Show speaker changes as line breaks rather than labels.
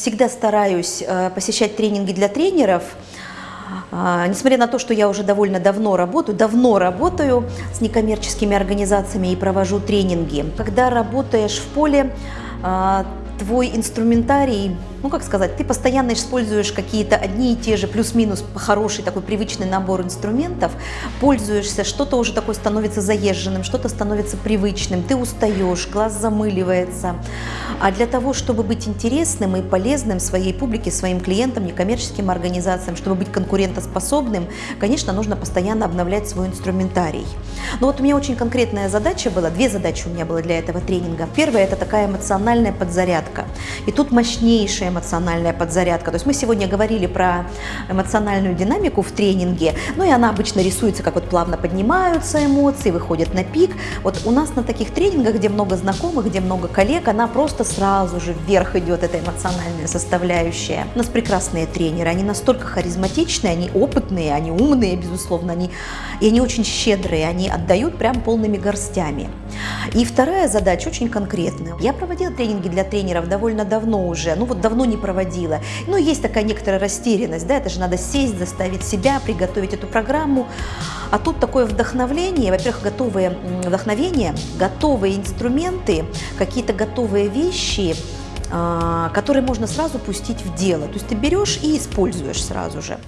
всегда стараюсь э, посещать тренинги для тренеров, а, Несмотря на то, что я уже довольно давно работаю, давно работаю с некоммерческими организациями и провожу тренинги. Когда работаешь в поле, а, твой инструментарий ну как сказать, ты постоянно используешь какие-то одни и те же, плюс-минус хороший такой привычный набор инструментов, пользуешься, что-то уже такое становится заезженным, что-то становится привычным, ты устаешь, глаз замыливается. А для того, чтобы быть интересным и полезным своей публике, своим клиентам, некоммерческим организациям, чтобы быть конкурентоспособным, конечно, нужно постоянно обновлять свой инструментарий. Но вот у меня очень конкретная задача была, две задачи у меня было для этого тренинга. Первая – это такая эмоциональная подзарядка. И тут мощнейшая эмоциональная подзарядка. То есть мы сегодня говорили про эмоциональную динамику в тренинге, ну и она обычно рисуется, как вот плавно поднимаются эмоции, выходят на пик. Вот у нас на таких тренингах, где много знакомых, где много коллег, она просто сразу же вверх идет, эта эмоциональная составляющая. У нас прекрасные тренеры, они настолько харизматичные, они опытные, они умные, безусловно, они, и они очень щедрые, они отдают прям полными горстями. И вторая задача очень конкретная. Я проводила тренинги для тренеров довольно давно уже, ну вот давно не проводила. Но есть такая некоторая растерянность, да, это же надо сесть, заставить себя, приготовить эту программу. А тут такое вдохновление, во-первых, готовые вдохновения, готовые инструменты, какие-то готовые вещи, а, которые можно сразу пустить в дело. То есть ты берешь и используешь сразу же.